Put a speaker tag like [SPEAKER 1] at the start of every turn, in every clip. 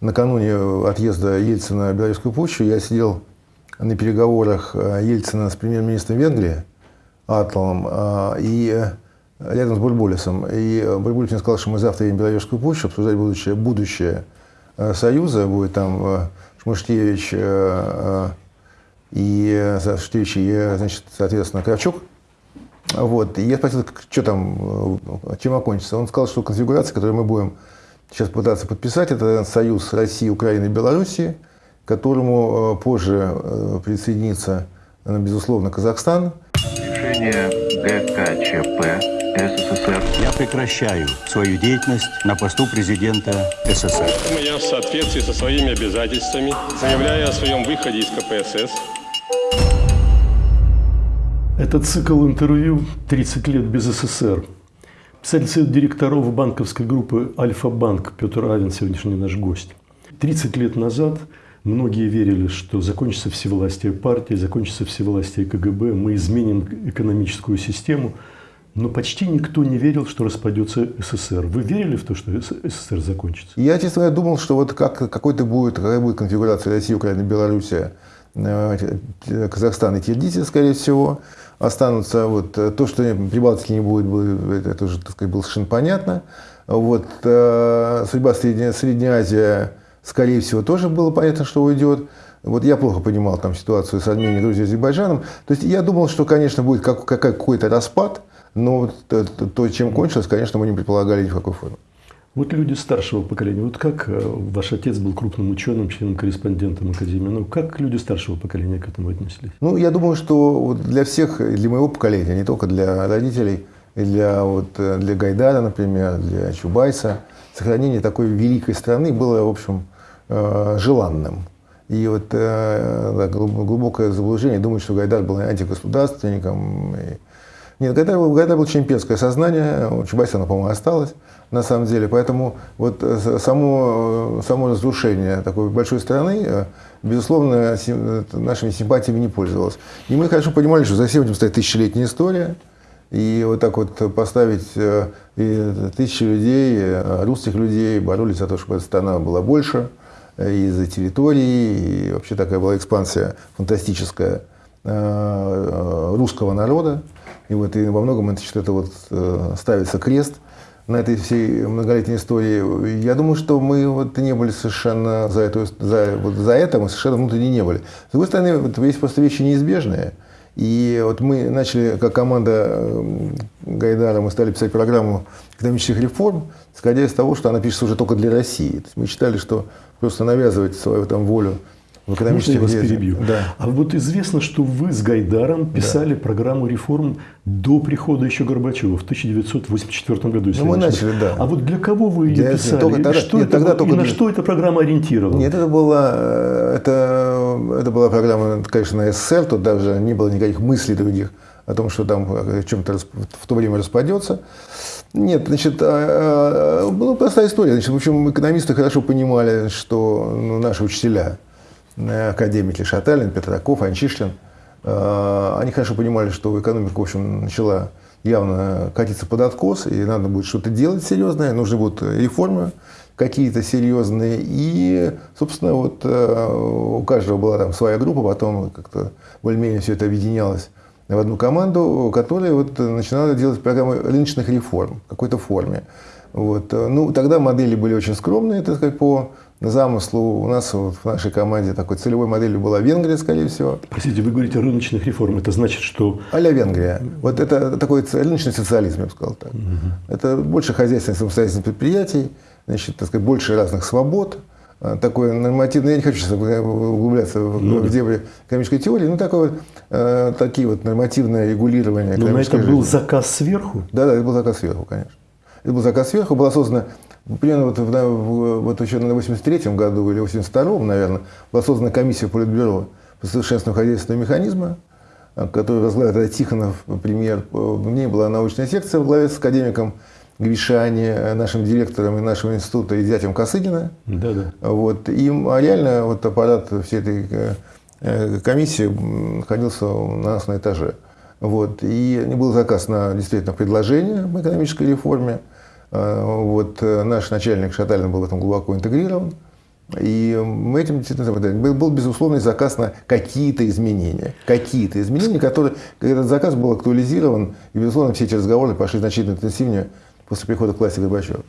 [SPEAKER 1] накануне отъезда Ельцина в Белорусскую пущу я сидел на переговорах Ельцина с премьер-министром Венгрии Атлом и рядом с Бульбулисом. И Бульбулис мне сказал, что мы завтра едем в Белорусскую пущу обсуждать будущее, будущее Союза. Будет там Шмыштевич и Шмыштевич и, значит, соответственно, Кравчук. Вот. И я спросил, что там, чем окончится. Он сказал, что конфигурация, которую мы будем сейчас пытаться подписать, это союз России, Украины и Белоруссии, к которому позже присоединится, безусловно, Казахстан.
[SPEAKER 2] Решение ГКЧП СССР.
[SPEAKER 3] Я прекращаю свою деятельность на посту президента СССР.
[SPEAKER 4] Я в соответствии со своими обязательствами заявляю о своем выходе из КПСС.
[SPEAKER 5] Это цикл интервью «30 лет без СССР». Писатель совет директоров банковской группы «Альфа-банк» Петр Авен, сегодняшний наш гость. 30 лет назад многие верили, что закончится всевластие партии, закончится всевластие КГБ, мы изменим экономическую систему – но почти никто не верил, что распадется СССР. Вы верили в то, что СССР закончится?
[SPEAKER 1] Я, честно говоря, думал, что вот как, какой-то будет, какая будет конфигурация России, Украины, Белоруссия, э, Казахстан и Киргизия, скорее всего, останутся. Вот, то, что Прибалтики не будет, это уже так сказать, было совершенно понятно. Вот, э, судьба Средняя, Средняя Азия, скорее всего, тоже было понятно, что уйдет. Вот я плохо понимал там ситуацию с Арменией, Грузией, Азербайджаном. То есть я думал, что, конечно, будет как, какой-то распад, но то, то, чем кончилось, конечно, мы не предполагали ни в какой форме.
[SPEAKER 5] Вот люди старшего поколения, вот как э, ваш отец был крупным ученым, членом-корреспондентом Академии, ну как люди старшего поколения к этому отнеслись?
[SPEAKER 1] Ну, я думаю, что для всех, для моего поколения, не только для родителей, для, вот, э, для Гайдара, например, для Чубайса, сохранение такой великой страны было, в общем, э, желанным. И вот да, глубокое заблуждение думать, что Гайдар был антигосударственником, нет, Гайдар, у было чемпионское сознание, у Чубайса оно, по-моему, осталось на самом деле. Поэтому вот э, само, само разрушение такой большой страны, э, безусловно, нашими симпатиями не пользовалось. И мы хорошо понимали, что за всем этим стоит тысячелетняя история. И вот так вот поставить э, и тысячи людей, русских людей, боролись за то, чтобы эта страна была больше, и за территории, и вообще такая была экспансия фантастическая русского народа. И, вот, и во многом это, это вот, э, ставится крест на этой всей многолетней истории. Я думаю, что мы вот не были совершенно за, эту, за, вот за это, мы совершенно внутренне не были. С другой стороны, вот есть просто вещи неизбежные. И вот мы начали, как команда э, Гайдара, мы стали писать программу экономических реформ, исходя из того, что она пишется уже только для России. Мы считали, что просто навязывать свою там волю в экономических
[SPEAKER 5] Можно я вас перебью?
[SPEAKER 1] Да.
[SPEAKER 5] А вот известно, что вы с Гайдаром писали да. программу реформ до прихода еще Горбачева в 1984 году.
[SPEAKER 1] Ну, мы начали, да.
[SPEAKER 5] А вот для кого вы ее для, писали?
[SPEAKER 1] Только тогда,
[SPEAKER 5] что
[SPEAKER 1] нет,
[SPEAKER 5] это,
[SPEAKER 1] тогда
[SPEAKER 5] и
[SPEAKER 1] только
[SPEAKER 5] на
[SPEAKER 1] для...
[SPEAKER 5] что эта программа ориентирована?
[SPEAKER 1] Нет, это была, это, это была программа, конечно, на СССР, тут даже не было никаких мыслей других о том, что там в чем-то в то время распадется. Нет, значит, а, а, была простая история. Значит, в общем, экономисты хорошо понимали, что ну, наши учителя, академики Шаталин, Петраков, Анчишлин, э, они хорошо понимали, что экономика, в общем, начала явно катиться под откос, и надо будет что-то делать серьезное, нужны будут реформы какие-то серьезные. И, собственно, вот э, у каждого была там своя группа, потом как-то более-менее все это объединялось в одну команду, которая вот начинала делать программы рыночных реформ в какой-то форме. Вот. Ну, тогда модели были очень скромные, так сказать, по замыслу. У нас вот в нашей команде такой целевой моделью была Венгрия, скорее всего.
[SPEAKER 5] Простите, вы говорите о рыночных реформах. Это значит, что...
[SPEAKER 1] А-ля Венгрия. Вот это такой рыночный социализм, я бы сказал так. Угу. Это больше хозяйственных самостоятельных предприятий, значит, так сказать, больше разных свобод. А, такое нормативное, я не хочу сейчас углубляться ну, в дебри экономической теории, но такое, э, такие вот нормативное регулирование.
[SPEAKER 5] Но на это жизни. был заказ сверху?
[SPEAKER 1] Да, да, это был заказ сверху, конечно. Это был заказ сверху, была создана Примерно вот, в, вот еще на 83 году или 82-м, наверное, была создана комиссия Политбюро по совершенствованию хозяйственного механизма, который возглавил Тихонов, премьер. В ней была научная секция в главе с академиком Гришани, нашим директором и нашего института и зятем Косыгина.
[SPEAKER 5] Да, да.
[SPEAKER 1] Вот. И а реально вот аппарат всей этой э, комиссии находился у нас на этаже. Вот. И был заказ на действительно предложение по экономической реформе. А, вот э, наш начальник Шаталин был в этом глубоко интегрирован. И мы этим действительно был, был безусловный заказ на какие-то изменения. Какие-то изменения, которые, этот заказ был актуализирован, и, безусловно, все эти разговоры пошли значительно интенсивнее после прихода к власти Горбачева.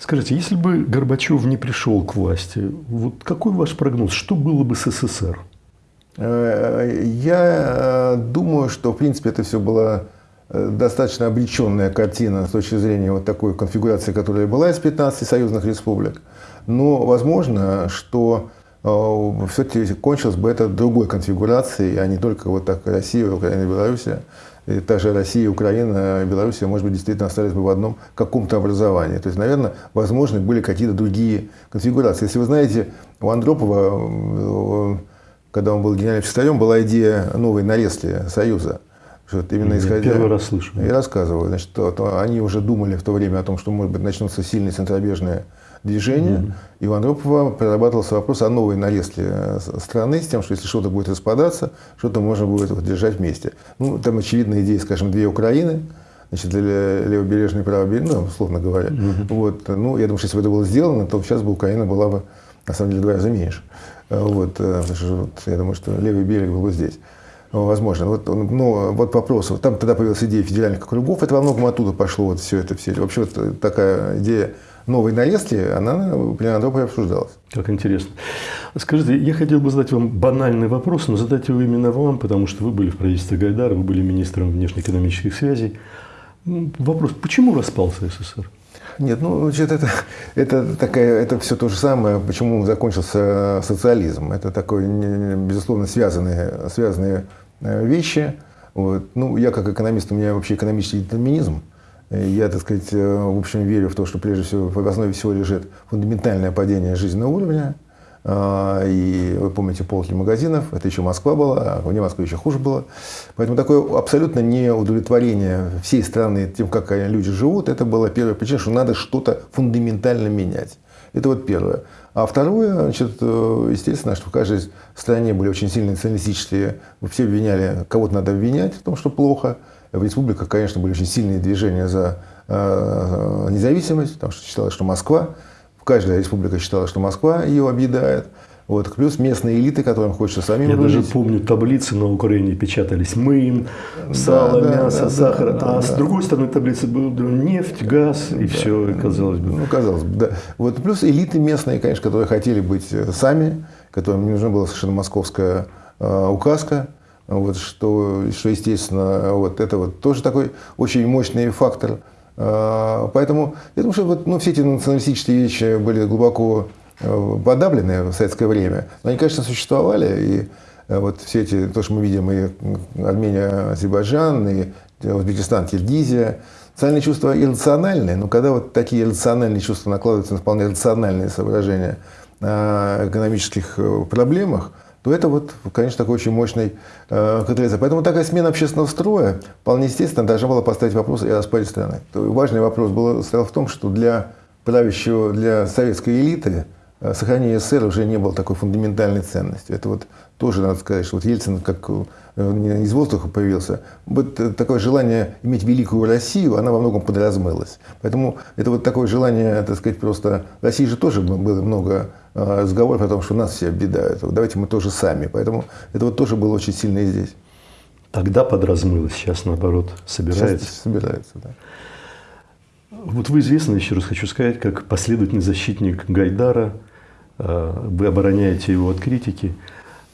[SPEAKER 5] Скажите, если бы Горбачев не пришел к власти, вот какой ваш прогноз? Что было бы с СССР?
[SPEAKER 1] Э, я э, думаю, что, в принципе, это все была э, достаточно обреченная картина с точки зрения вот такой конфигурации, которая была из 15 союзных республик. Но возможно, что все-таки кончилось бы это другой конфигурацией, а не только вот так Россия, Украина Белоруссия. И также Россия, Украина, Белоруссия, может быть, действительно остались бы в одном каком-то образовании. То есть, наверное, возможны были какие-то другие конфигурации. Если вы знаете, у Андропова когда он был генеральным секретарем, была идея новой нарезки Союза.
[SPEAKER 5] Что именно Я исходя... первый раз слышу.
[SPEAKER 1] Я рассказываю. Значит, то, то они уже думали в то время о том, что, может быть, начнутся сильные центробежные движения. Mm-hmm. И у Андропова прорабатывался вопрос о новой нарезке э, страны, с тем, что если что-то будет распадаться, что-то можно будет вот, держать вместе. Ну, там очевидная идея, скажем, две Украины, значит, левобережной и правобережной, ну, условно говоря. Mm-hmm. Вот, ну, я думаю, что если бы это было сделано, то сейчас бы Украина была бы, на самом деле, в два раза меньше. Вот, э, вот, я думаю, что левый берег был здесь. Возможно. Вот, ну, вот вопрос. Там тогда появилась идея федеральных округов. Это во многом оттуда пошло вот все это. Все. Вообще вот такая идея новой нарезки, она при Андропове обсуждалась.
[SPEAKER 5] Как интересно. Скажите, я хотел бы задать вам банальный вопрос, но задать его именно вам, потому что вы были в правительстве Гайдара, вы были министром внешнеэкономических связей. Вопрос, почему распался СССР?
[SPEAKER 1] Нет, ну, значит, это, это, такая, это все то же самое, почему закончился социализм. Это такое, безусловно, связанные, связанные э, вещи. Вот. Ну, я как экономист, у меня вообще экономический детерминизм. Я, так сказать, э, в общем, верю в то, что прежде всего в основе всего лежит фундаментальное падение жизненного уровня – и вы помните полки магазинов, это еще Москва была, а вне Москвы еще хуже было. Поэтому такое абсолютно неудовлетворение всей страны тем, как люди живут, это была первая причина, что надо что-то фундаментально менять. Это вот первое. А второе, значит, э, естественно, что в каждой стране были очень сильные националистические, все обвиняли, кого-то надо обвинять в том, что плохо. В республиках, конечно, были очень сильные движения за э, независимость, потому что считалось, что Москва каждая республика считала, что Москва ее объедает. Вот, плюс местные элиты, которым хочется самим
[SPEAKER 5] Я даже помню, таблицы на Украине печатались мын, сало, да, мясо, да, сахар. Да, а да, с другой стороны таблицы был нефть, газ и да, все, казалось бы.
[SPEAKER 1] Ну, казалось бы, да. Вот, плюс элиты местные, конечно, которые хотели быть э, сами, которым не нужна была совершенно московская э, указка. Вот, что, что, естественно, вот это вот тоже такой очень мощный фактор – поэтому я думаю, что вот, ну, все эти националистические вещи были глубоко э, подавлены в советское время. Но они, конечно, существовали. И э, вот все эти, то, что мы видим, и Армения, Азербайджан, и Узбекистан, Киргизия, социальные чувства иррациональные, но когда вот такие иррациональные чувства накладываются на вполне рациональные соображения о экономических э, проблемах, то это вот, конечно, такой очень мощный э, катализатор. Поэтому такая смена общественного строя вполне естественно должна была поставить вопрос и о распаде страны. То важный вопрос был, стоял в том, что для правящего, для советской элиты сохранение СССР уже не было такой фундаментальной ценностью. Это вот тоже надо сказать, что вот Ельцин как э, не из воздуха появился. Вот э, такое желание иметь великую Россию, она во многом подразмылась. Поэтому это вот такое желание, так сказать, просто... В России же тоже было много э, разговоров о том, что нас все объедают. Давайте мы тоже сами. Поэтому это вот тоже было очень сильно и здесь.
[SPEAKER 5] Тогда подразмылось, сейчас наоборот собирается.
[SPEAKER 1] Сейчас собирается, да.
[SPEAKER 5] Вот вы известны, еще раз хочу сказать, как последовательный защитник Гайдара. Вы обороняете его от критики.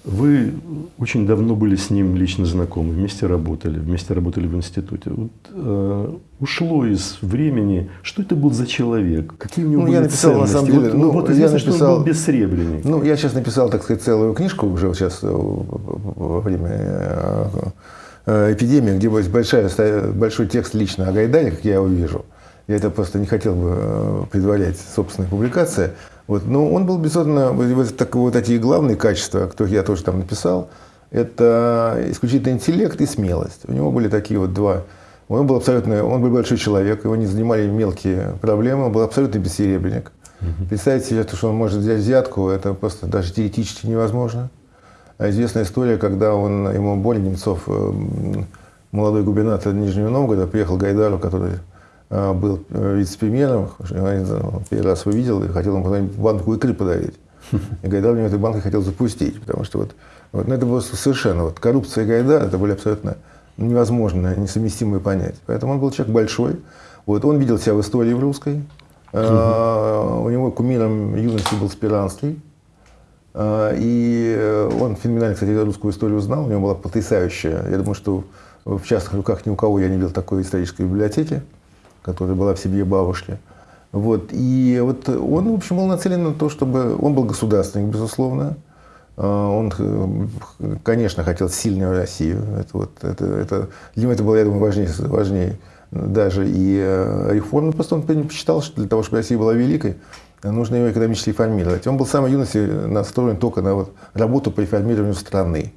[SPEAKER 5] Вы очень давно были с ним лично знакомы, вместе работали, вместе работали в институте. Вот, э, ушло из времени, что это был за человек, какие у него ну, были
[SPEAKER 1] я написал,
[SPEAKER 5] ценности.
[SPEAKER 1] На самом деле,
[SPEAKER 5] вот,
[SPEAKER 1] ну,
[SPEAKER 5] вот известно, я написал, что он был бессребренник.
[SPEAKER 1] Ну, я сейчас написал, так сказать, целую книжку уже сейчас во время э, э, эпидемии, где большая, большой текст лично о Гайдаре, как я его вижу. Я это просто не хотел бы э, предварять собственной публикации. Вот. Но он был, безусловно, вот, так, вот эти главные качества, которых я тоже там написал, это исключительно интеллект и смелость. У него были такие вот два. Он был абсолютно, он был большой человек, его не занимали мелкие проблемы, он был абсолютно бессеребренник. Угу. Представить себе, что он может взять взятку, это просто даже теоретически невозможно. А известная история, когда он, ему Боря Немцов, э, молодой губернатор Нижнего Новгорода, приехал к Гайдару, который был э, вице-премьером, первый раз увидел и хотел ему банку икры подарить. И Гайдар у него этот банк и хотел запустить, потому что вот, вот ну, это было совершенно, вот коррупция и Гайдар, это были абсолютно невозможно, несовместимые понятия. Поэтому он был человек большой, вот, он видел себя в истории в русской, Uh, у него кумиром юности был Спиранский. И он феноменально, кстати, русскую историю знал. У него была потрясающая. Я думаю, что в частных руках ни у кого я не видел такой исторической библиотеки, которая была в семье бабушки. Вот. И вот он, в общем, был нацелен на то, чтобы... Он был государственник, безусловно. Uh, он, конечно, хотел сильную Россию. Это, вот, это, это, для него это было, я думаю, важнее, важнее даже и э, реформы. Просто он посчитал, что для того, чтобы Россия была великой, нужно ее экономически реформировать. Он был с самой юности настроен только на вот работу по реформированию страны.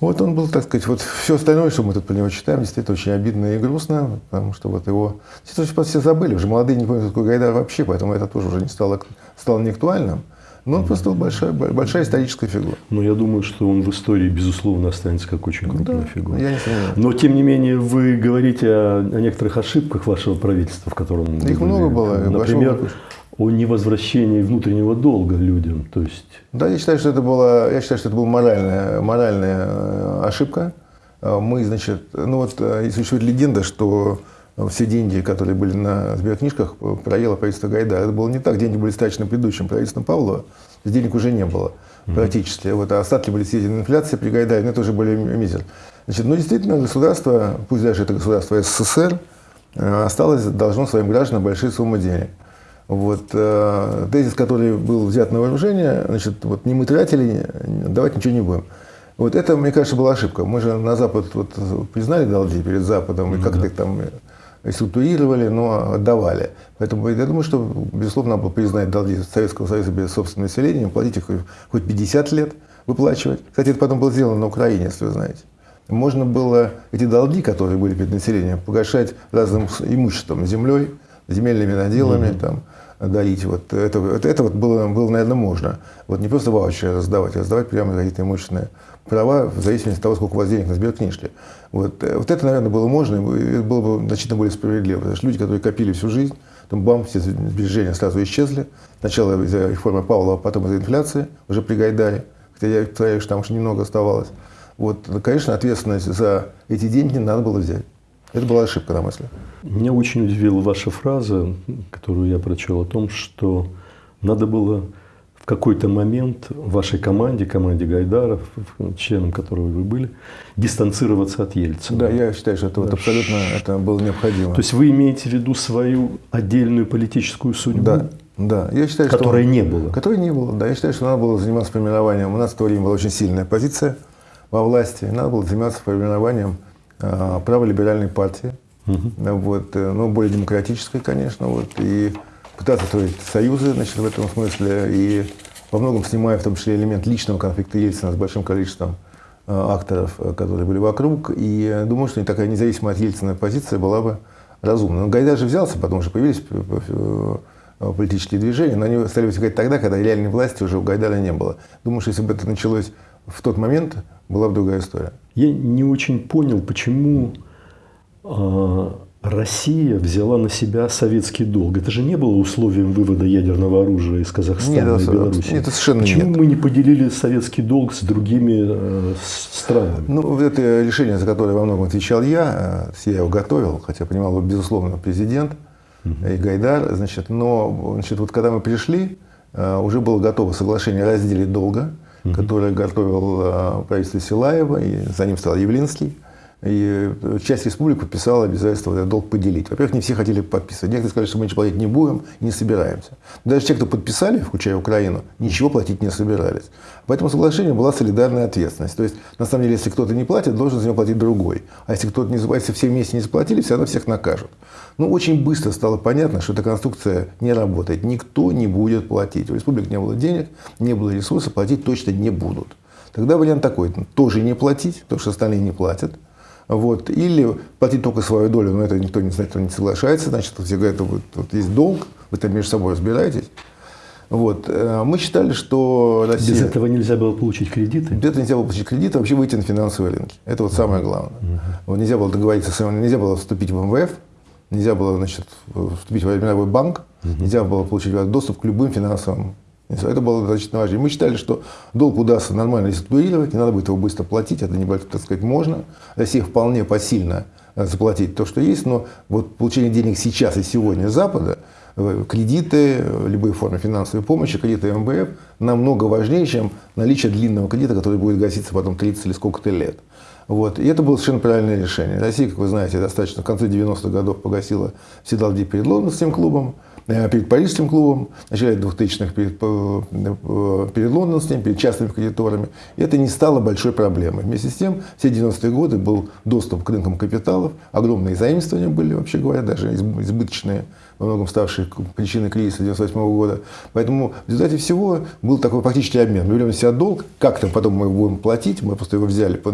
[SPEAKER 1] Вот он был, так сказать, вот все остальное, что мы тут про него читаем, действительно очень обидно и грустно, потому что вот его... Действительно, все забыли, уже молодые не помнят, какой Гайдар вообще, поэтому это тоже уже не стало, стало неактуальным. Но он просто большая, большая историческая фигура.
[SPEAKER 5] Но я думаю, что он в истории, безусловно, останется как очень крупная
[SPEAKER 1] да,
[SPEAKER 5] фигура.
[SPEAKER 1] Я не сомневаюсь.
[SPEAKER 5] Но, тем не менее, вы говорите о, о некоторых ошибках вашего правительства, в котором...
[SPEAKER 1] Их
[SPEAKER 5] вы
[SPEAKER 1] много
[SPEAKER 5] были.
[SPEAKER 1] было.
[SPEAKER 5] Например, о невозвращении внутреннего долга людям. То есть,
[SPEAKER 1] Да, я считаю, что это была, я считаю, что это была моральная, моральная э, ошибка. Э, Мы, значит, ну вот э, существует легенда, что все деньги, которые были на сберкнижках, э, проело правительство Гайдара. Это было не так. Деньги были страчены предыдущим правительством Павлова. Денег уже не было практически. Вот, а остатки были съедены инфляцией при Гайдаре, но это уже были мизер. Значит, ну, действительно, государство, пусть даже это государство СССР, э, осталось, должно своим гражданам большие суммы денег. Вот, э, тезис, который был взят на вооружение, значит, вот не мы тратили, давать ничего не будем. Вот это, мне кажется, была ошибка. Мы же на Запад вот, признали долги перед Западом и как-то их там структурировали, но отдавали. Поэтому я думаю, что, безусловно, надо было признать долги Советского Союза перед собственным населением, платить их хоть 50 лет, выплачивать. Кстати, это потом было сделано на Украине, если вы знаете. Можно было эти долги, которые были перед населением, погашать разным имуществом, землей, земельными наделами, там, дарить. Вот это, это, это вот было, было, наверное, можно. Вот не просто ваучеры раздавать, а раздавать прямо какие-то имущественные права в зависимости от того, сколько у вас денег на сберкнижке. Вот, э, вот это, наверное, было можно, и было бы значительно более справедливо. Потому что люди, которые копили всю жизнь, там бам, все сбережения сразу исчезли. Сначала из-за реформы Павлова, а потом из-за инфляции, уже при Гайдаре. Хотя я повторяю, что там уж немного оставалось. Вот, конечно, ответственность за эти деньги надо было взять. Это была ошибка, на мой взгляд.
[SPEAKER 5] Меня очень удивила ваша фраза, которую я прочел, о том, что надо было в какой-то момент вашей команде, команде Гайдаров, членом которого вы были, дистанцироваться от Ельцина.
[SPEAKER 1] Да, я считаю, что это вот абсолютно это было необходимо.
[SPEAKER 5] То есть вы имеете в виду свою отдельную политическую судьбу,
[SPEAKER 1] Да, да. Я считаю, что-
[SPEAKER 5] которой не было?
[SPEAKER 1] Которой не было, да. Я считаю, что надо было заниматься формированием. У нас в то время была очень сильная позиция во власти. Надо было заниматься формированием праволиберальной партии. Вот, э, ну, более демократической, конечно. Вот, и пытаться строить союзы значит, в этом смысле. И во многом снимая в том числе элемент личного конфликта Ельцина с большим количеством э, акторов, э, которые были вокруг. И думаю, что такая независимая от Ельцина позиция была бы разумна. Но Гайдар же взялся, потому что появились политические движения, но они стали возникать тогда, когда реальной власти уже у Гайдара не было. Думаю, что если бы это началось в тот момент, была бы другая история.
[SPEAKER 5] Я не очень понял, почему а, Россия взяла на себя советский долг. Это же не было условием вывода ядерного оружия из Казахстана
[SPEAKER 1] Нет,
[SPEAKER 5] и Беларуси.
[SPEAKER 1] нет, это совершенно
[SPEAKER 5] Почему
[SPEAKER 1] нет.
[SPEAKER 5] мы не поделили советский долг с другими э, странами?
[SPEAKER 1] Ну, это решение, за которое во многом отвечал я, э, я его готовил, хотя понимал его, безусловно, президент и Гайдар, значит, но, значит, вот когда мы пришли, э, уже было готово соглашение о разделе долга, которое готовил э, правительство Силаева, и за ним стал Явлинский. И э, часть республик подписала обязательство этот долг поделить. Во-первых, не все хотели подписывать. Некоторые сказали, что мы ничего платить не будем не собираемся. Даже те, кто подписали, включая Украину, ничего платить не собирались. По этому соглашению была солидарная ответственность. То есть, на самом деле, если кто-то не платит, должен за него платить другой. А если кто-то не если все вместе не заплатили, все равно всех накажут. Ну, очень быстро стало понятно, что эта конструкция не работает. Никто не будет платить. У республик не было денег, не было ресурсов, платить точно не будут. Тогда вариант такой, тоже не платить, потому что остальные не платят. Вот. Или платить только свою долю, но это никто не знает, кто не соглашается. Значит, все говорят, вот, вот есть долг, вы там между собой разбираетесь. Вот. Э, Мы считали, что Россия...
[SPEAKER 5] Без этого нельзя было получить кредиты.
[SPEAKER 1] Без этого нельзя было получить кредит, а вообще выйти на финансовые рынки. Это вот самое главное. Вот нельзя было договориться, с, нельзя было вступить в МВФ, нельзя было значит, вступить в мировой банк, нельзя было получить доступ к любым финансовым Это было достаточно важно. И мы считали, что долг удастся нормально реструктурировать, не надо будет его быстро платить, это небольшое, так сказать, можно. Россия вполне посильно э, заплатить то, что есть, но вот получение денег сейчас и сегодня Запада, э, кредиты, э, любые формы финансовой помощи, кредиты МВФ намного важнее, чем наличие длинного кредита, который будет гаситься потом 30 или сколько-то лет. Вот. И это было совершенно правильное решение. Россия, как вы знаете, достаточно в конце 90-х годов погасила все долги перед Лондонским клубом. Э, перед Парижским клубом, в начале 2000-х перед, э, э, перед лондонским, перед частными кредиторами. И это не стало большой проблемой. Вместе с тем, все 90-е годы был доступ к рынкам капиталов, огромные заимствования были, вообще говоря, даже избыточные во многом ставший причиной кризиса 1998 года. Поэтому в результате всего был такой практический обмен. Мы берем на себя долг, как-то потом мы его будем платить, мы просто его взяли, по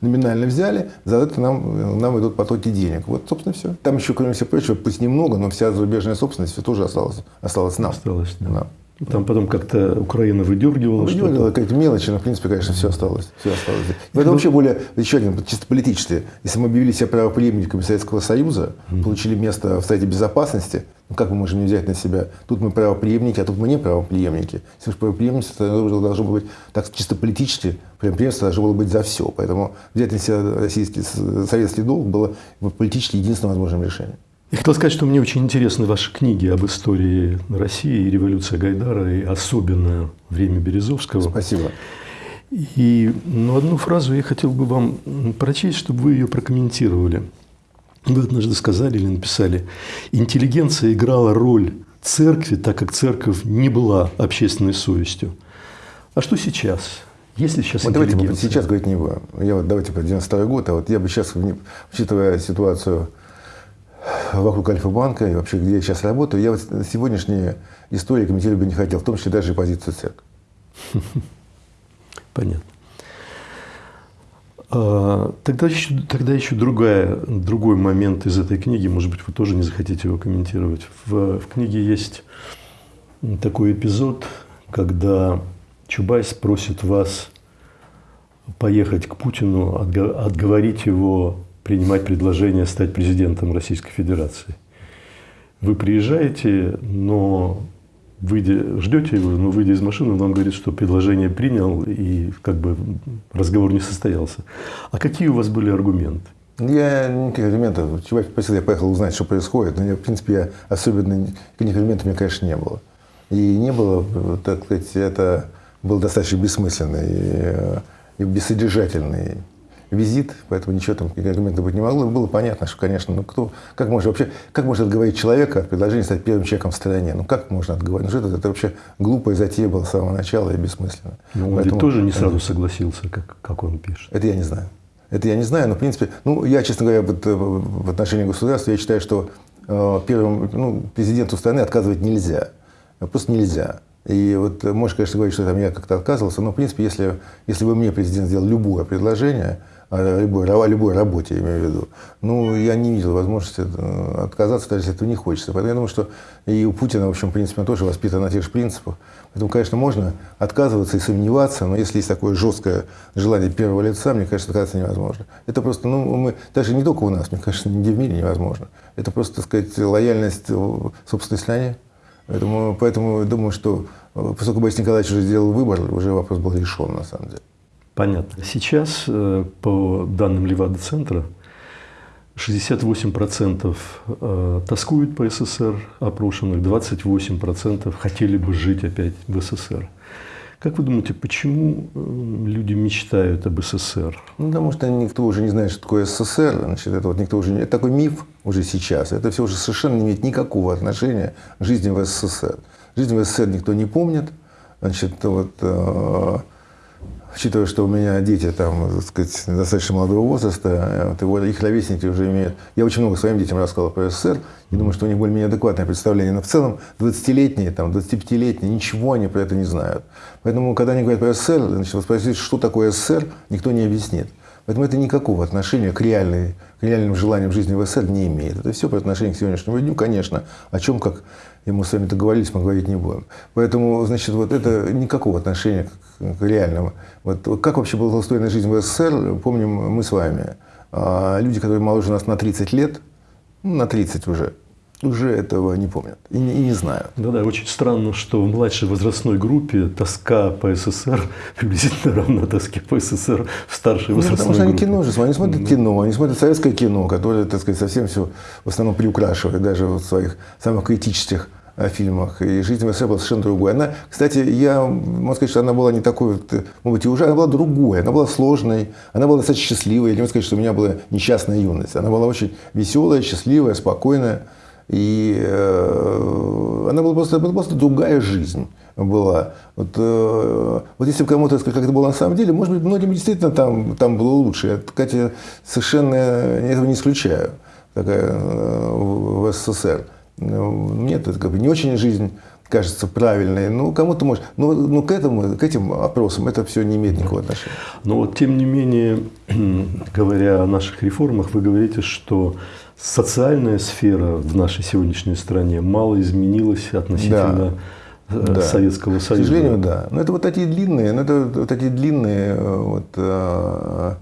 [SPEAKER 1] номинально взяли, за это нам, нам идут потоки денег. Вот, собственно, все. Там еще, кроме всего прочего, пусть немного, но вся зарубежная собственность все тоже осталась, осталась нам.
[SPEAKER 5] Осталось, да. Нам. Там потом как-то Украина выдергивала.
[SPEAKER 1] Выдергивала какие-то мелочи, но в принципе, конечно, все осталось. Все осталось. Это вообще более, еще один, чисто политически. Если мы объявили себя правоприемниками Советского Союза, получили место в Совете Безопасности, ну как мы можем не взять на себя? Тут мы правоприемники, а тут мы не правоприемники. Если мы правоприемники, то должно быть так чисто политически, преемство должно было быть за все. Поэтому взять на себя российский, советский долг было политически единственным возможным решением.
[SPEAKER 5] Я хотел сказать, что мне очень интересны ваши книги об истории России и революции Гайдара, и особенно время Березовского.
[SPEAKER 1] Спасибо.
[SPEAKER 5] И ну, одну фразу я хотел бы вам прочесть, чтобы вы ее прокомментировали. Вы однажды сказали или написали, интеллигенция играла роль церкви, так как церковь не была общественной совестью. А что сейчас? Если сейчас
[SPEAKER 1] вот давайте мы сейчас говорить не будем. Я вот давайте про 92 год, а вот я бы сейчас, учитывая ситуацию вокруг Альфа-банка и вообще, где я сейчас работаю, я вот сегодняшние истории комментировать бы не хотел, в том числе даже и позицию церкви.
[SPEAKER 5] Понятно. А, тогда еще, тогда еще другая, другой момент из этой книги, может быть, вы тоже не захотите его комментировать. В, в книге есть такой эпизод, когда Чубайс просит вас поехать к Путину, отговорить его принимать предложение стать президентом Российской Федерации. Вы приезжаете, но выйдя, ждете его, но выйдя из машины, он вам говорит, что предложение принял, и как бы разговор не состоялся. А какие у вас были аргументы?
[SPEAKER 1] Я никаких аргументов. Чувак спросил, я поехал узнать, что происходит. Но, в принципе, я особенно никаких аргументов у меня, конечно, не было. И не было, так сказать, это был достаточно бессмысленный э, и бессодержательный визит, поэтому ничего там аргументов быть не могло. Было понятно, что, конечно, ну кто, как можно вообще, как можно отговорить человека от предложения стать первым человеком в стране? Ну как можно отговорить? Ну что это, это вообще глупая затея была с самого начала и бессмысленно.
[SPEAKER 5] Но он поэтому, тоже не сразу согласился, как, как он пишет.
[SPEAKER 1] Это я не знаю. Это я не знаю, но в принципе, ну я, честно говоря, вот, э, в отношении государства, я считаю, что э, первым ну, президенту страны отказывать нельзя. Просто нельзя. И вот э, можешь, конечно, говорить, что там я как-то отказывался, но, в принципе, если, если бы мне президент сделал любое предложение, любой, о любой работе, я имею в виду, ну, я не видел возможности э, отказаться, даже если этого не хочется. Поэтому я думаю, что и у Путина, в общем, в принципе, он тоже воспитан на тех же принципах. Поэтому, конечно, можно отказываться и сомневаться, но если есть такое жесткое желание первого лица, мне кажется, отказаться невозможно. Это просто, ну, мы, даже не только у нас, мне кажется, нигде в мире невозможно. Это просто, так сказать, лояльность собственной стране. Поэтому, поэтому думаю, что э, поскольку Борис Николаевич уже сделал выбор, уже вопрос был решен, на самом деле.
[SPEAKER 5] Понятно. Сейчас, э, по данным Левада-центра, 68% э, тоскуют по СССР опрошенных, 28% хотели бы жить опять в СССР. Как вы думаете, почему э, люди мечтают об СССР?
[SPEAKER 1] Ну, потому что никто уже не знает, что такое СССР. Значит, это вот никто уже не... Это такой миф уже сейчас. Это все уже совершенно не имеет никакого отношения к жизни в СССР. Жизнь в СССР никто не помнит. Значит, вот, Учитывая, что у меня дети там, так сказать, достаточно молодого возраста, вот, их ровесники уже имеют... Я очень много своим детям рассказал про СССР, и думаю, что у них более-менее адекватное представление. Но в целом 20-летние, там, 25-летние, ничего они про это не знают. Поэтому, когда они говорят про СССР, значит, спросить, что такое СССР, никто не объяснит. Поэтому это никакого отношения к, реальной, к реальным желаниям жизни в СССР не имеет. Это все по отношению к сегодняшнему дню, конечно. О чем, как и мы с вами договорились, мы говорить не будем. Поэтому, значит, вот это никакого отношения к, к реальному. Вот как вообще была устроена жизнь в СССР, помним мы с вами. А люди, которые моложе нас на 30 лет, ну, на 30 уже, уже этого не помнят и не, и не знают.
[SPEAKER 5] Да-да, очень странно, что в младшей возрастной группе тоска по СССР приблизительно равна тоске по СССР в старшей
[SPEAKER 1] Ну,
[SPEAKER 5] возрастной
[SPEAKER 1] потому что они кино же смотрят, они смотрят кино, они смотрят советское кино, которое, так сказать, совсем все в основном приукрашивает, даже в своих самых критических э, фильмах. И жизнь в СССР была совершенно другой. Она, кстати, я могу сказать, что она была не такой, вот, э, может быть, и уже, она была другой, она была сложной, она была достаточно счастливой. Я не могу сказать, что у меня была несчастная юность. Она была очень веселая, счастливая, спокойная. И э, она была просто, просто другая жизнь была. Вот, э, вот если кому-то как это было на самом деле, может быть, многим действительно там, там было лучше. Я, кстати, совершенно этого не исключаю такая, э, в в СССР. Ну, Мне это как бы не очень жизнь кажется правильной. Ну, кому-то может. Но, но к, этому, к этим опросам это все не имеет никакого отношения.
[SPEAKER 5] Но вот тем не менее, говоря о наших реформах, вы говорите, что социальная сфера в нашей сегодняшней стране мало изменилась относительно э,
[SPEAKER 1] Да.
[SPEAKER 5] Советского
[SPEAKER 1] К
[SPEAKER 5] Союза.
[SPEAKER 1] сожалению, да. Но это вот такие длинные, ну, это вот такие длинные э, вот, э,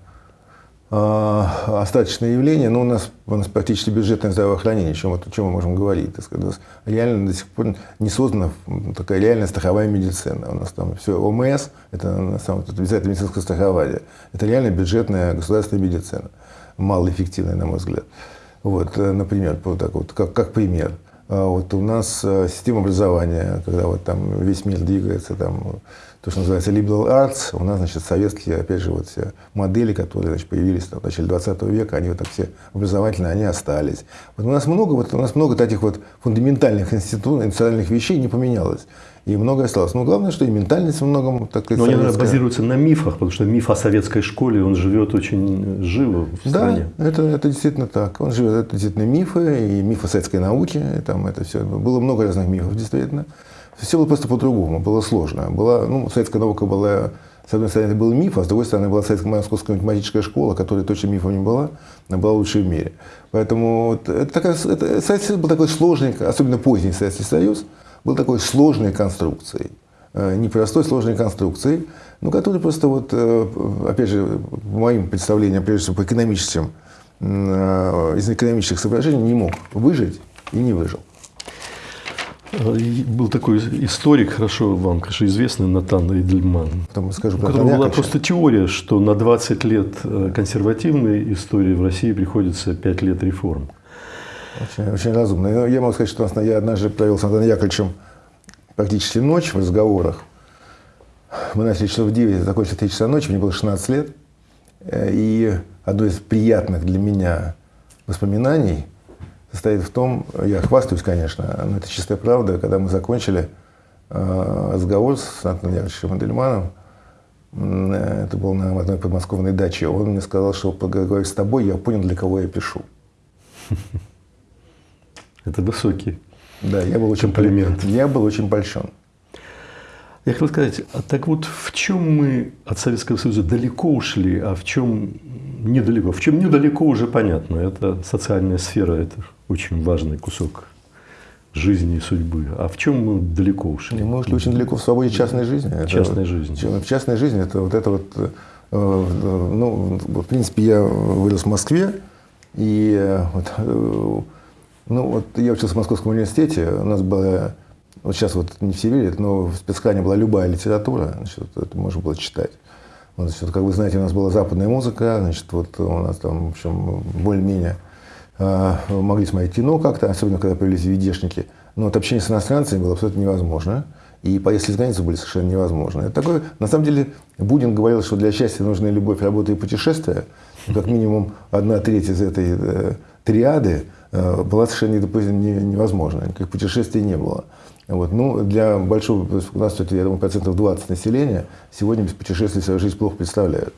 [SPEAKER 1] э, остаточные явления. Но у нас, у нас практически бюджетное здравоохранение, о чем, вот, о чем мы можем говорить. Так сказать. У нас реально до сих пор не создана такая реальная страховая медицина. У нас там все ОМС, это на самом деле обязательно медицинское страхование. Это реально бюджетная государственная медицина. Малоэффективная, на мой взгляд. Вот, э, например, вот так вот, как, как пример. А Вот у нас э, система образования, когда вот там весь мир двигается, там то, что называется liberal arts, у нас, значит, советские, опять же, вот все модели, которые, значит, появились там, в начале 20 века, они вот так все образовательные, они остались. Вот у нас много, вот у нас много таких вот фундаментальных институтов, институциональных вещей не поменялось. И многое осталось. Но главное, что и ментальность во многом, так сказать,
[SPEAKER 5] Но они наверное,
[SPEAKER 1] советская.
[SPEAKER 5] базируются на мифах, потому что миф о советской школе, он живет очень живо в
[SPEAKER 1] Да,
[SPEAKER 5] стране.
[SPEAKER 1] это, это действительно так. Он живет, это действительно мифы, и мифы советской науки, и там это все. Было много разных мифов, действительно. Все было просто по-другому, было сложно. Была, ну, советская наука была, с одной стороны, это был миф, а с другой стороны, была советская московская математическая школа, которая точно мифом не была, она была лучшей в мире. Поэтому вот это такая, это, Советский Союз был такой сложный, особенно поздний Советский Союз, был такой сложной конструкцией. Э, Непростой, сложной конструкцией, ну, который просто вот, э, опять же, по моим представлениям, прежде всего по экономическим, э, из экономических соображений не мог выжить и не выжил.
[SPEAKER 5] Был такой историк, хорошо вам, конечно, известный, Натан Эйдельман.
[SPEAKER 1] Потом скажу
[SPEAKER 5] У которого была просто теория, что на 20 лет консервативной истории в России приходится 5 лет реформ.
[SPEAKER 1] Очень, очень разумно. Я могу сказать, что я однажды провел с Антоном Яковлевичем практически ночь в разговорах. Мы начали часов в 9, закончили в 3 часа ночи, мне было 16 лет. Э, И одно из приятных для меня воспоминаний состоит в том, я хвастаюсь, конечно, но это чистая правда, когда мы закончили э, разговор с Антоном Яковлевичем Эдельманом, м, э, это было на одной подмосковной даче, он мне сказал, что поговорив с тобой, я понял, для кого я пишу.
[SPEAKER 5] Это высокий.
[SPEAKER 1] Да, я был очень
[SPEAKER 5] Комплимент.
[SPEAKER 1] Я был очень польщен.
[SPEAKER 5] Я хотел сказать, а так вот в чем мы от Советского Союза далеко ушли, а в чем недалеко? В чем недалеко уже понятно. Это социальная сфера, это очень важный кусок жизни и судьбы. А в чем мы далеко ушли?
[SPEAKER 1] Мы ушли очень далеко в свободе частной жизни. Это
[SPEAKER 5] Частной жизни.
[SPEAKER 1] В частной жизни это вот это вот, э, э, ну, в принципе, я вырос в Москве, и э, вот, ну, вот я учился в Московском университете, у нас была, вот сейчас вот не все верят, но в спецхране была любая литература, значит, это можно было читать. Вот, значит, как вы знаете, у нас была западная музыка, значит, вот у нас там, в общем, более-менее э, могли смотреть кино как-то, особенно когда появились видешники. Но вот общение с иностранцами было абсолютно невозможно. И поездки за границу были совершенно невозможны. Это такое, на самом деле, Бунин говорил, что для счастья нужны любовь, работа и путешествия. И как минимум одна треть из этой э, триады была совершенно недопу- не- невозможна. Никаких путешествий не было. Вот. Ну, для большого, у нас, я думаю, процентов 20 населения сегодня без путешествий свою жизнь плохо представляют.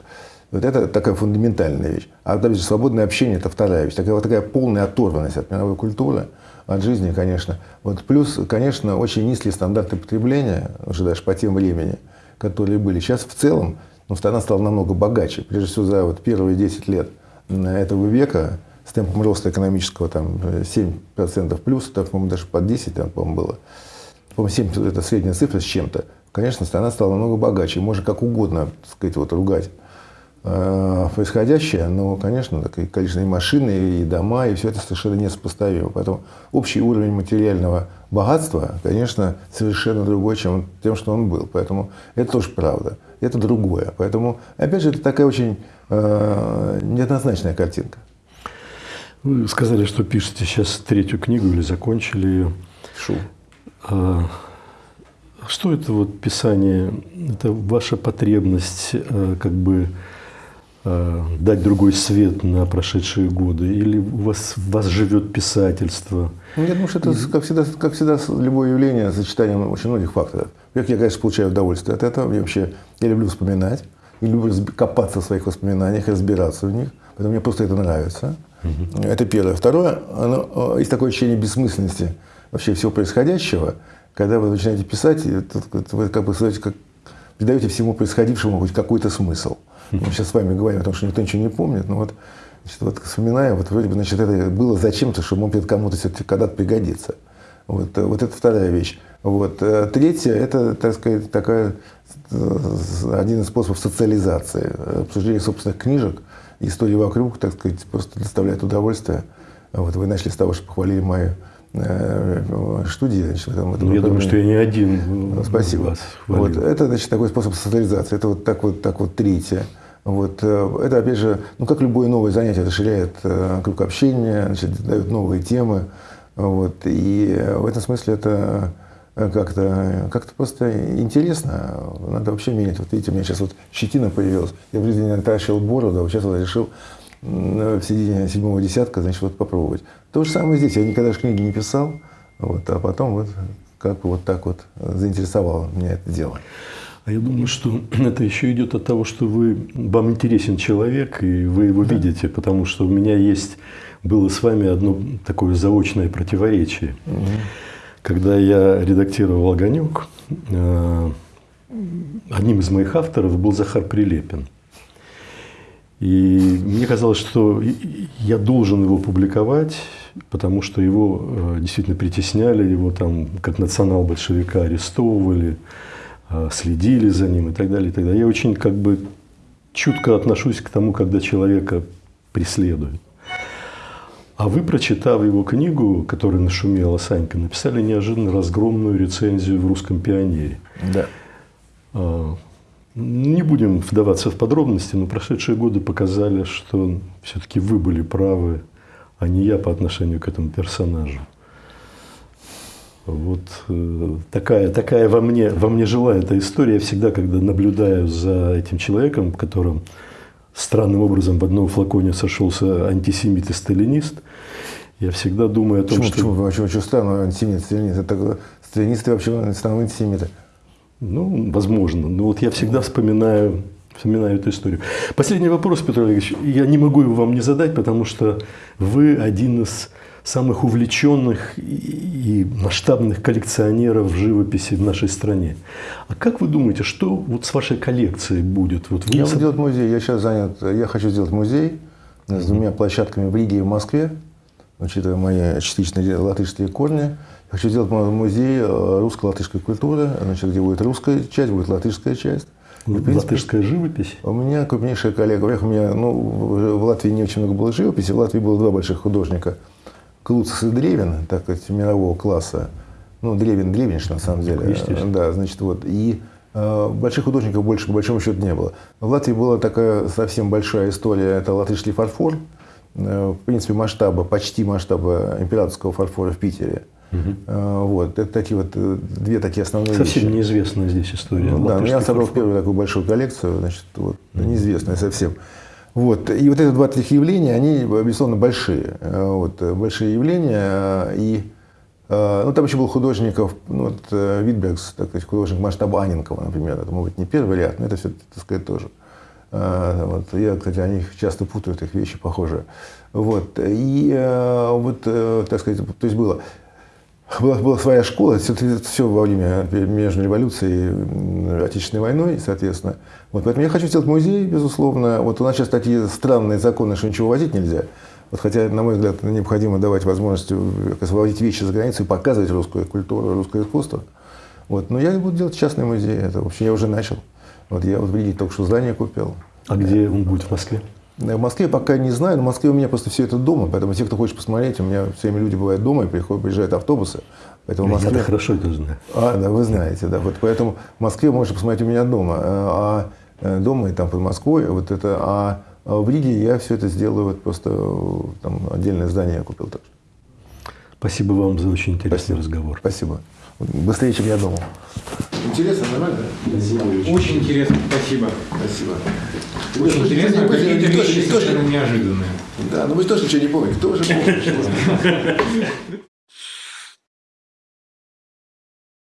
[SPEAKER 1] Вот это такая фундаментальная вещь. А опять же, свободное общение – это вторая вещь. Такая, вот такая полная оторванность от мировой культуры, от жизни, конечно. Вот плюс, конечно, очень низкие стандарты потребления, уже даже по тем времени, которые были. Сейчас в целом ну, страна стала намного богаче. Прежде всего, за вот первые 10 лет этого века с темпом роста экономического там, э, 7% плюс, так, по-моему, даже под 10 там, по-моему, было. По-моему, 7 – это средняя цифра с чем-то. Конечно, страна стала намного богаче. Можно как угодно, так сказать, вот, ругать э, происходящее, но, конечно, так и количество и машины, и дома, и все это совершенно несопоставимо. Поэтому общий уровень материального богатства, конечно, совершенно другой, чем тем, что он был. Поэтому это тоже правда. Это другое. Поэтому, опять же, это такая очень э, неоднозначная картинка.
[SPEAKER 5] Вы сказали, что пишете сейчас третью книгу или закончили ее.
[SPEAKER 1] Шу.
[SPEAKER 5] А, что это вот писание? Это ваша потребность э, как бы э, дать другой свет на прошедшие годы? Или у вас, в вас живет писательство?
[SPEAKER 1] Ну, я думаю, что это, как всегда, как всегда, любое явление сочетанием очень многих факторов. Во-первых, я, конечно, получаю удовольствие от этого. Я вообще я люблю вспоминать. Я люблю копаться в своих воспоминаниях, разбираться в них. Поэтому мне просто это нравится. Это первое. Второе, оно, есть такое ощущение бессмысленности вообще всего происходящего, когда вы начинаете писать, вы как бы знаете, как придаете всему происходившему хоть какой-то смысл. Мы сейчас с вами говорим о том, что никто ничего не помнит, но вот, значит, вот вспоминаем, вот вроде бы, значит, это было зачем-то, что может кому-то все-таки когда-то пригодится. Вот, э, вот это вторая вещь. Вот. э, Третье – это, так сказать, такая, э, один из способов социализации. Обсуждение собственных книжек, истории вокруг, так сказать, просто доставляет удовольствие. Вот вы начали с того, что похвалили мою э, студию. Значит, в этом- в этом
[SPEAKER 5] Ну, я думаю, что я не один
[SPEAKER 1] Ну, Спасибо.
[SPEAKER 5] вас
[SPEAKER 1] Вот, это, значит, такой способ социализации. Это вот так вот, так вот третье. Вот, э, это, опять же, ну, как любое новое занятие, расширяет э, круг общения, значит, дает новые темы. Вот, и э, в этом смысле это э, как-то как просто интересно. Надо вообще менять. Вот видите, у меня сейчас вот щетина появилась. Я в жизни не отращивал бороду, а вот сейчас вот решил м, в середине седьмого десятка, значит, вот попробовать. То же самое здесь. Я никогда же книги не писал, вот, а потом вот как бы вот так вот заинтересовало меня это дело.
[SPEAKER 5] А я думаю, что это еще идет от того, что вы, вам интересен человек, и вы его видите, потому что у меня есть, было с вами одно такое заочное противоречие. Когда я редактировал «Огонек», э, одним из моих авторов был Захар Прилепин. И мне казалось, что я должен его публиковать, потому что его э, действительно притесняли, его там как национал-большевика арестовывали, э, следили за ним и так далее, и так далее. Я очень как бы чутко отношусь к тому, когда человека преследуют. А вы, прочитав его книгу, которая нашумела Санька, написали неожиданно разгромную рецензию в «Русском пионере».
[SPEAKER 1] Да.
[SPEAKER 5] А, Не будем вдаваться в подробности, но прошедшие годы показали, что все-таки вы были правы, а не я по отношению к этому персонажу. Вот э, такая, такая во мне, во мне жила эта история. Я всегда, когда наблюдаю за этим человеком, которым странным образом в одном флаконе сошелся антисемит и сталинист, я всегда думаю о том,
[SPEAKER 1] Почему,
[SPEAKER 5] что...
[SPEAKER 1] почему, почему, почему странно, антисемит, сталинист? Это сталинисты вообще станут антисемиты.
[SPEAKER 5] Ну, возможно. Но вот я всегда вспоминаю, вспоминаю эту историю. Последний вопрос, Петр Олегович. Я не могу его вам не задать, потому что вы один из самых увлеченных и и масштабных коллекционеров живописи в нашей стране. А как вы думаете, что вот с вашей коллекцией будет? Вот вы
[SPEAKER 1] Я
[SPEAKER 5] соб-
[SPEAKER 1] буду делать музей, я сейчас занят, я хочу сделать музей с двумя площадками в Риге и в Москве, учитывая мои частичные латышские корни. Хочу сделать музей э, русско-латышской культуры, значит, где будет русская часть, будет латышская часть. И, в принципе,
[SPEAKER 5] латышская живопись?
[SPEAKER 1] У меня крупнейшая коллега. Во-первых, у меня, ну, в Латвии не очень много было живописи. В Латвии было два больших художника. Клуцис и Древин, так сказать, мирового класса. Ну, Древин, Древинш, на самом деле.
[SPEAKER 5] Естественно.
[SPEAKER 1] Да, значит, вот. И э, больших художников больше, по большому счету, не было. В Латвии была такая совсем большая история. Это латышский фарфор. Э, в принципе, масштаба, почти масштаба императорского фарфора в Питере. Э, вот. Это такие вот э, две такие основные
[SPEAKER 5] Совсем
[SPEAKER 1] вещи.
[SPEAKER 5] неизвестная здесь история.
[SPEAKER 1] Ну, да, я собрал
[SPEAKER 5] фарфор.
[SPEAKER 1] первую такую большую коллекцию, значит, вот, неизвестная совсем. Вот. И вот эти два таких явления, они, безусловно, большие. Э, Вот, э, большие явления. э, И ну, там еще был художников, ну, вот, Витбергс, так сказать, художник масштаба Аненкова, например. Это, может быть, не первый ряд, но это все, так сказать, тоже. Вот. Я, кстати, о них часто путаю, их вещи похожие. Вот. И вот, так сказать, то есть было была, была своя школа, все, все во время между революцией и Отечественной войной, соответственно. Вот, поэтому я хочу сделать музей, безусловно. Вот у нас сейчас такие странные законы, что ничего возить нельзя. Вот, хотя, на мой взгляд, необходимо давать возможность э, выводить вещи за границу и показывать русскую культуру, русское искусство. Вот. Но я буду делать частный музей. Это вообще я уже начал. Вот я вот в Риге только что здание купил.
[SPEAKER 5] А где он будет в Москве?
[SPEAKER 1] В Москве пока не знаю, но в Москве у меня просто все это дома, поэтому те, кто хочет посмотреть, у меня все время люди бывают дома и приходят, приезжают автобусы. Поэтому в
[SPEAKER 5] Я-то
[SPEAKER 1] Москве...
[SPEAKER 5] хорошо это знаю.
[SPEAKER 1] А, да, вы знаете, да. Вот поэтому в Москве можно посмотреть у меня дома. А а дома и там под Москвой, вот это, а в Риге я все это сделаю, вот просто там отдельное здание я купил. Так.
[SPEAKER 5] Спасибо вам за очень интересный
[SPEAKER 1] Спасибо.
[SPEAKER 5] разговор.
[SPEAKER 1] Спасибо. Быстрее, чем я думал. Интересно, нормально?
[SPEAKER 6] Очень интересно, спасибо.
[SPEAKER 1] Спасибо.
[SPEAKER 6] Очень интересно, какие-то вещи совершенно неожиданные.
[SPEAKER 1] Да, вы же тоже ничего не помните. Кто же помнит?